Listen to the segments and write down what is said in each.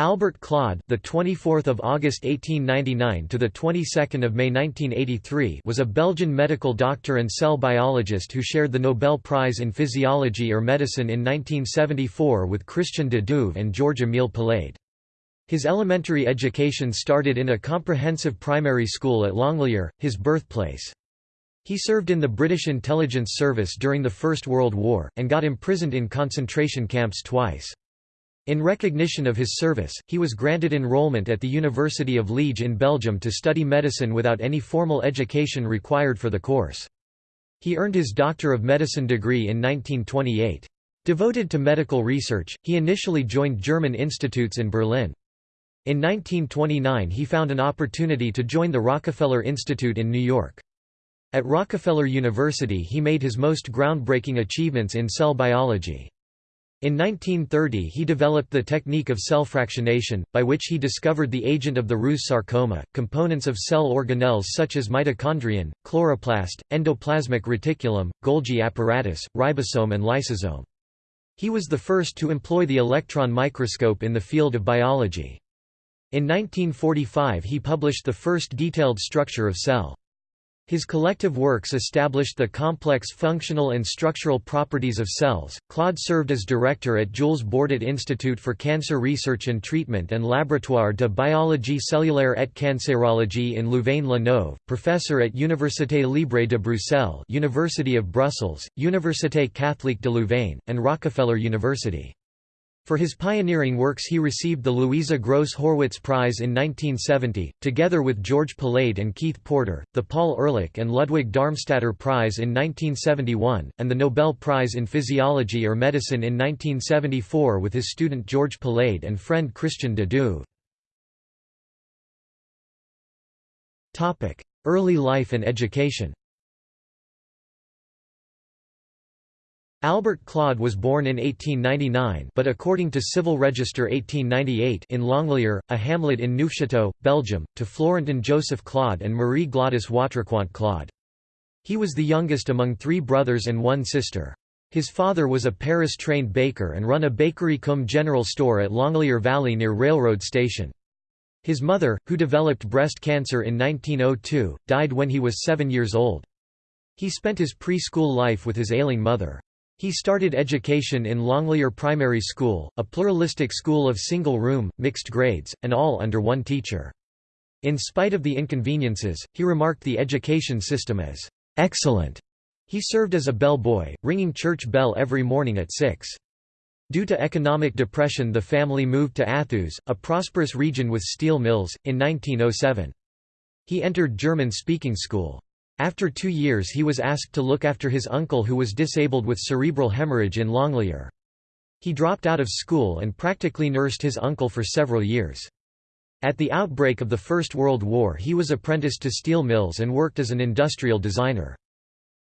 Albert Claude, the 24th of August 1899 to the 22nd of May 1983, was a Belgian medical doctor and cell biologist who shared the Nobel Prize in Physiology or Medicine in 1974 with Christian de Duve and Georges-Émile Palade. His elementary education started in a comprehensive primary school at Longlier, his birthplace. He served in the British intelligence service during the First World War, and got imprisoned in concentration camps twice. In recognition of his service, he was granted enrollment at the University of Liège in Belgium to study medicine without any formal education required for the course. He earned his Doctor of Medicine degree in 1928. Devoted to medical research, he initially joined German institutes in Berlin. In 1929 he found an opportunity to join the Rockefeller Institute in New York. At Rockefeller University he made his most groundbreaking achievements in cell biology. In 1930 he developed the technique of cell fractionation, by which he discovered the agent of the Rous sarcoma, components of cell organelles such as mitochondrion, chloroplast, endoplasmic reticulum, Golgi apparatus, ribosome and lysosome. He was the first to employ the electron microscope in the field of biology. In 1945 he published the first detailed structure of cell. His collective works established the complex functional and structural properties of cells. Claude served as director at Jules Bordet Institute for Cancer Research and Treatment and Laboratoire de Biologie Cellulaire et Cancérologie in Louvain-la-Neuve, professor at Université Libre de Bruxelles, University of Brussels, Université Catholique de Louvain, and Rockefeller University. For his pioneering works he received the Louisa Gross Horwitz Prize in 1970, together with George Palade and Keith Porter, the Paul Ehrlich and Ludwig Darmstaedter Prize in 1971, and the Nobel Prize in Physiology or Medicine in 1974 with his student George Palade and friend Christian de Duve. Early life and education Albert Claude was born in 1899 but according to Civil Register 1898 in Longlier, a hamlet in Neufchâteau, Belgium, to Florentin Joseph Claude and Marie Gladys Wautrequant Claude. He was the youngest among three brothers and one sister. His father was a Paris-trained baker and run a bakery cum general store at Longlier Valley near railroad station. His mother, who developed breast cancer in 1902, died when he was seven years old. He spent his preschool life with his ailing mother. He started education in Longlier Primary School, a pluralistic school of single-room, mixed grades, and all under one teacher. In spite of the inconveniences, he remarked the education system as excellent. He served as a bell boy, ringing church bell every morning at 6. Due to economic depression the family moved to Athus, a prosperous region with steel mills, in 1907. He entered German-speaking school. After two years he was asked to look after his uncle who was disabled with cerebral hemorrhage in Longlier. He dropped out of school and practically nursed his uncle for several years. At the outbreak of the First World War he was apprenticed to steel mills and worked as an industrial designer.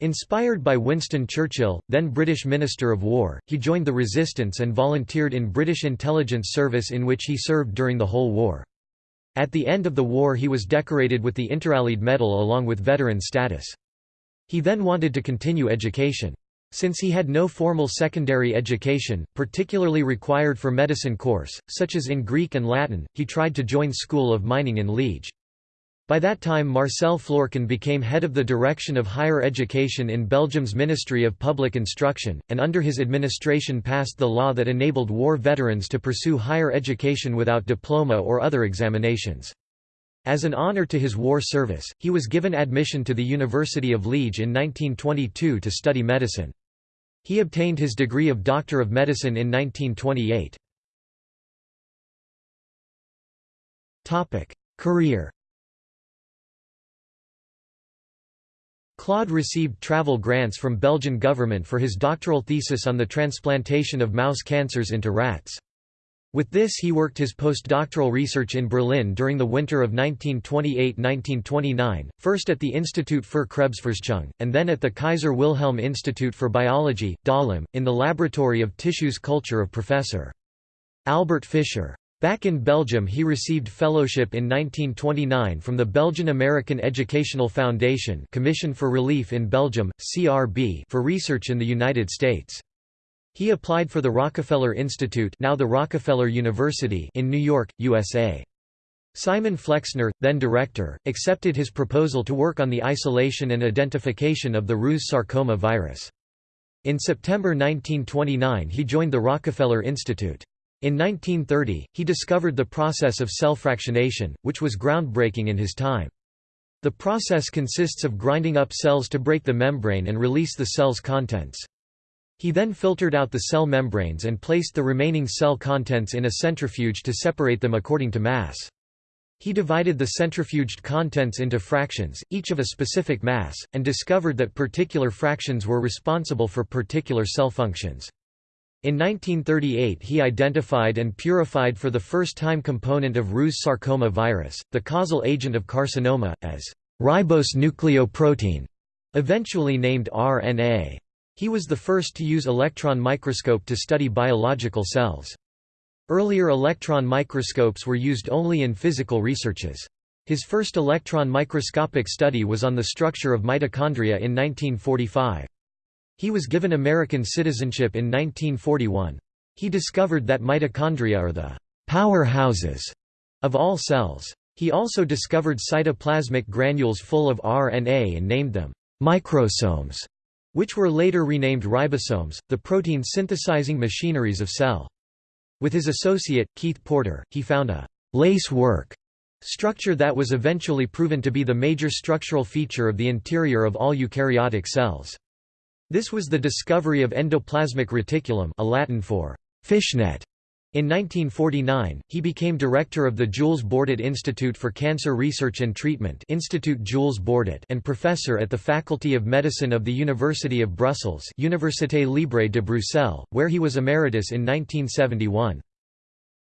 Inspired by Winston Churchill, then British Minister of War, he joined the resistance and volunteered in British intelligence service in which he served during the whole war. At the end of the war he was decorated with the Interallied Medal along with veteran status. He then wanted to continue education. Since he had no formal secondary education, particularly required for medicine course, such as in Greek and Latin, he tried to join School of Mining in Liège. By that time Marcel Florkin became head of the Direction of Higher Education in Belgium's Ministry of Public Instruction, and under his administration passed the law that enabled war veterans to pursue higher education without diploma or other examinations. As an honor to his war service, he was given admission to the University of Liège in 1922 to study medicine. He obtained his degree of Doctor of Medicine in 1928. Career Claude received travel grants from Belgian government for his doctoral thesis on the transplantation of mouse cancers into rats. With this he worked his postdoctoral research in Berlin during the winter of 1928–1929, first at the Institut für Krebsforschung, and then at the Kaiser Wilhelm Institute for Biology, Dahlem, in the laboratory of tissues culture of Professor. Albert Fischer. Back in Belgium he received fellowship in 1929 from the Belgian American Educational Foundation Commission for Relief in Belgium, CRB for research in the United States. He applied for the Rockefeller Institute now the Rockefeller University in New York, USA. Simon Flexner, then director, accepted his proposal to work on the isolation and identification of the Rous sarcoma virus. In September 1929 he joined the Rockefeller Institute. In 1930, he discovered the process of cell fractionation, which was groundbreaking in his time. The process consists of grinding up cells to break the membrane and release the cell's contents. He then filtered out the cell membranes and placed the remaining cell contents in a centrifuge to separate them according to mass. He divided the centrifuged contents into fractions, each of a specific mass, and discovered that particular fractions were responsible for particular cell functions. In 1938 he identified and purified for the first time component of Rous sarcoma virus, the causal agent of carcinoma, as ribose nucleoprotein, eventually named RNA. He was the first to use electron microscope to study biological cells. Earlier electron microscopes were used only in physical researches. His first electron microscopic study was on the structure of mitochondria in 1945. He was given American citizenship in 1941. He discovered that mitochondria are the powerhouses of all cells. He also discovered cytoplasmic granules full of RNA and named them microsomes, which were later renamed ribosomes, the protein synthesizing machineries of cell. With his associate, Keith Porter, he found a lace work structure that was eventually proven to be the major structural feature of the interior of all eukaryotic cells. This was the discovery of endoplasmic reticulum a Latin for fishnet. In 1949, he became director of the Jules Bordet Institute for Cancer Research and Treatment Institute Jules Bordet and professor at the Faculty of Medicine of the University of Brussels Université Libre de Bruxelles, where he was emeritus in 1971.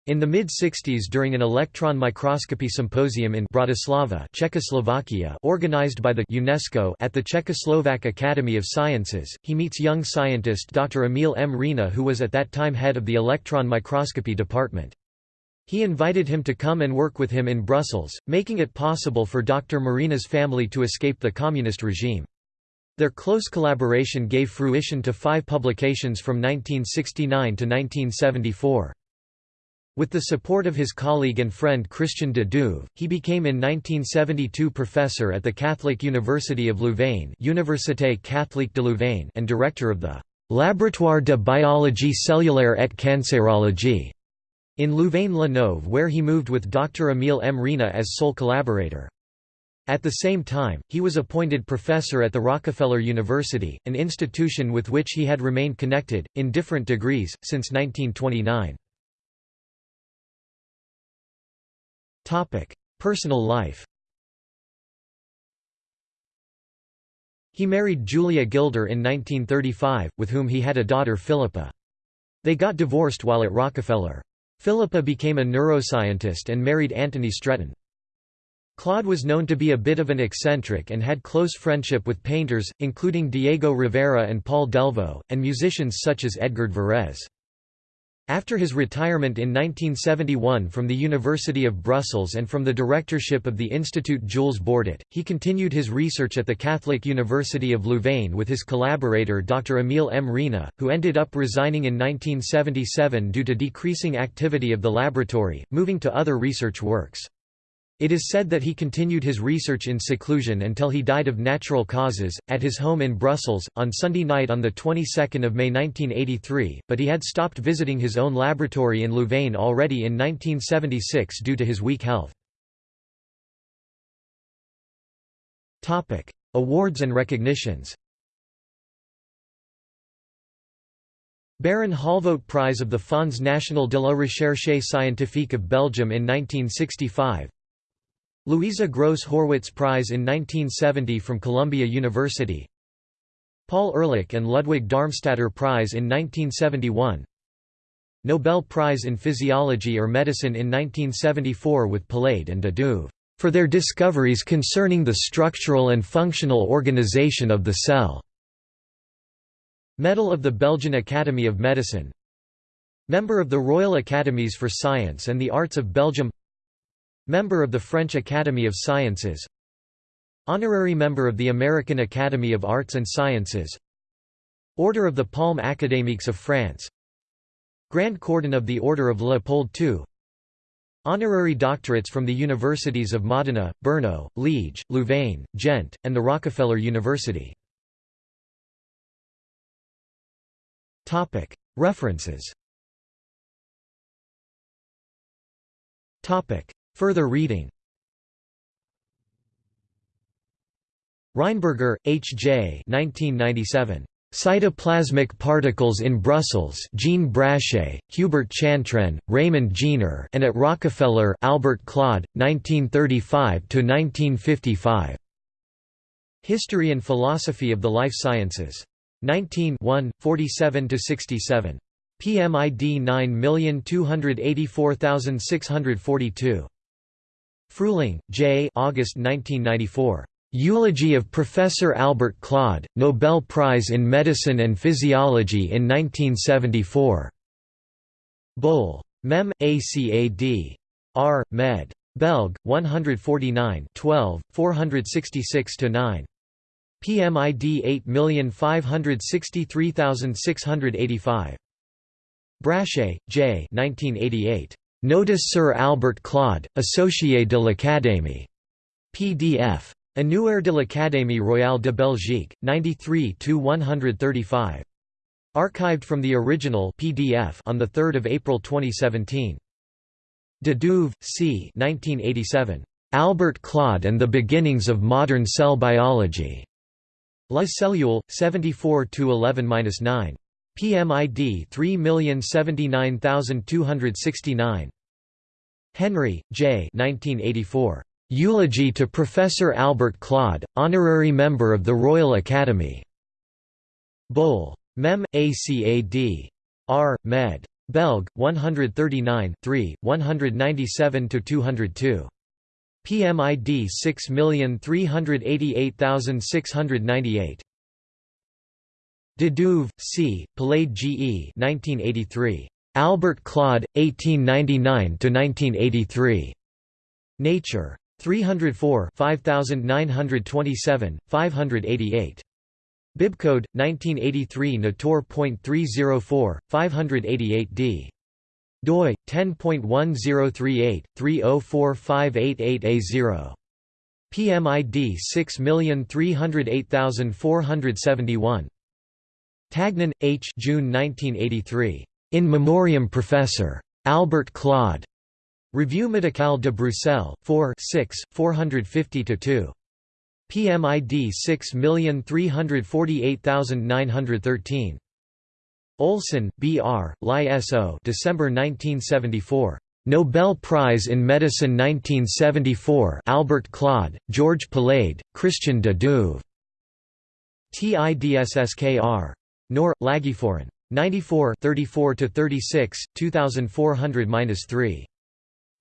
In the mid-60s during an electron microscopy symposium in Bratislava Czechoslovakia organized by the UNESCO at the Czechoslovak Academy of Sciences, he meets young scientist Dr. Emil Mrena who was at that time head of the electron microscopy department. He invited him to come and work with him in Brussels, making it possible for Dr. Mrena's family to escape the communist regime. Their close collaboration gave fruition to five publications from 1969 to 1974. With the support of his colleague and friend Christian de Duve, he became in 1972 professor at the Catholic University of Louvain Université Catholique de Louvain and director of the Laboratoire de biologie cellulaire et cancérologie in Louvain-la-Neuve where he moved with Dr. Emile Mrena as sole collaborator. At the same time, he was appointed professor at the Rockefeller University, an institution with which he had remained connected, in different degrees, since 1929. Personal life He married Julia Gilder in 1935, with whom he had a daughter Philippa. They got divorced while at Rockefeller. Philippa became a neuroscientist and married Anthony Stretton. Claude was known to be a bit of an eccentric and had close friendship with painters, including Diego Rivera and Paul Delvaux, and musicians such as Edgard Varèse. After his retirement in 1971 from the University of Brussels and from the directorship of the Institut Jules Bordet, he continued his research at the Catholic University of Louvain with his collaborator Dr. Emile Mrena, who ended up resigning in 1977 due to decreasing activity of the laboratory, moving to other research works. It is said that he continued his research in seclusion until he died of natural causes, at his home in Brussels, on Sunday night on the 22nd of May 1983, but he had stopped visiting his own laboratory in Louvain already in 1976 due to his weak health. Awards and recognitions Baron Holvoet Prize of the Fonds National de la Recherche Scientifique of Belgium in 1965 Louisa Gross Horwitz Prize in 1970 from Columbia University. Paul Ehrlich and Ludwig Darmstaedter Prize in 1971 Nobel Prize in Physiology or Medicine in 1974 with Palade and de for their discoveries concerning the structural and functional organization of the cell. Medal of the Belgian Academy of Medicine. Member of the Royal Academies for Science and the Arts of Belgium Member of the French Academy of Sciences. Honorary member of the American Academy of Arts and Sciences. Order of the Palme Académiques of France. Grand Cordon of the Order of Leopold II Honorary doctorates from the universities of Modena, Brno, Liege, Louvain, Ghent, and the Rockefeller University. References Further reading Rheinberger, H. J. 1997. Cytoplasmic Particles in Brussels Jean Brachet, Hubert Chantrenne, Raymond Jeener and at Rockefeller Albert Claude, 1935–1955. History and Philosophy of the Life Sciences. 19 47–67. PMID 9284642. Fruehling, J. August 1994. Eulogy of Professor Albert Claude, Nobel Prize in Medicine and Physiology in 1974. Bol. Mem. ACAD. R. Med. Belg. 149 12, 466–9. PMID 8563685. Brachet, J. 1988. Notice Sir Albert Claude, Associé de l'Académie. PDF. Annuaire de l'Académie royale de Belgique, 93–135. Archived from the original PDF on 3 April 2017. De Duve, C. 1987. Albert Claude and the Beginnings of Modern Cell Biology. La Cellule, 74–11–9. PMID 3079269. Henry, J. 1984. Eulogy to Professor Albert Claude, honorary member of the Royal Academy. Bol. Mem. ACAD. R. Med. Belg. 139 3, 197–202. PMID 6388698. De Duve, C., Palade G. E. 1983. Albert Claude, 1899–1983. Nature. 304 5927, 588. Bibcode 1983 Nator.304 588d. doi 10.1038 3045888A0. PMID 6308471. Tagnon, H. June 1983. In Memoriam Professor. Albert Claude. Revue médicale de Bruxelles, 4 6, 450–2. PMID 6348913. Olson, B. R., Li S.O. December 1974. Nobel Prize in Medicine 1974 Albert Claude, George Palade, Christian de Duve. TIDSSKR. Nor, Lagiforen. 94 34–36, 2400–3.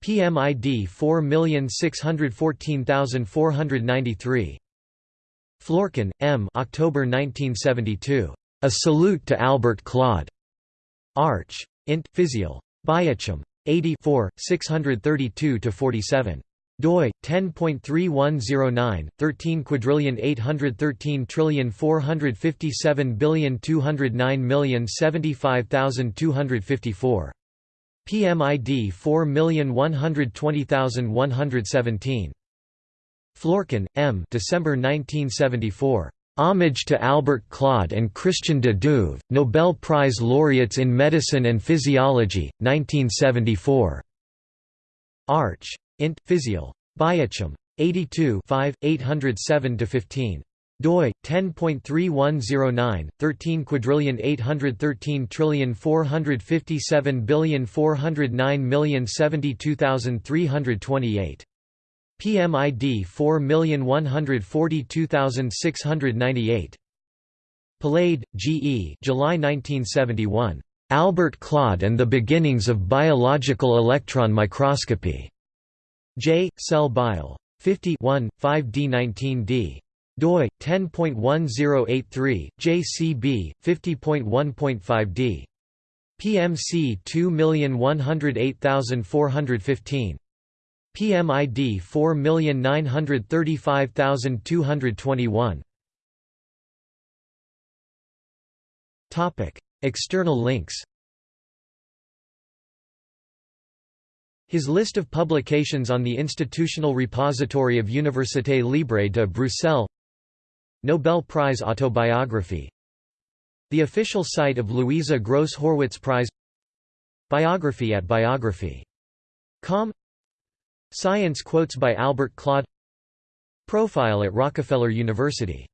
PMID 4614493. Florkin, M. October 1972. A Salute to Albert Claude. Arch. Int. Physiol. Biochim. 84, 632–47 doi 10.3109 13 quadrillion 813 trillion 457 billion 209 million 75254 PMID 4120117. Florkin, M. December 1974. Homage to Albert Claude and Christian de Duve, Nobel Prize laureates in Medicine and Physiology, 1974. Arch. Int. Physiol. Biochim. 82 5, 807–15 doi 10.3109 13 quadrillion 813 trillion 457 billion 409 million 72328 PMID 4142698 Palade, G. E. July 1971. Albert Claude and the Beginnings of Biological Electron Microscopy. J. Cell Bio. 50 5d19d doi 10.1083 JCB 50.1.5D PMC 2108415 PMID 4935221 External links His list of publications on the Institutional Repository of Université Libre de Bruxelles. Nobel Prize Autobiography. The official site of Louisa Gross Horwitz Prize. Biography at Biography.com Science quotes by Albert Claude. Profile at Rockefeller University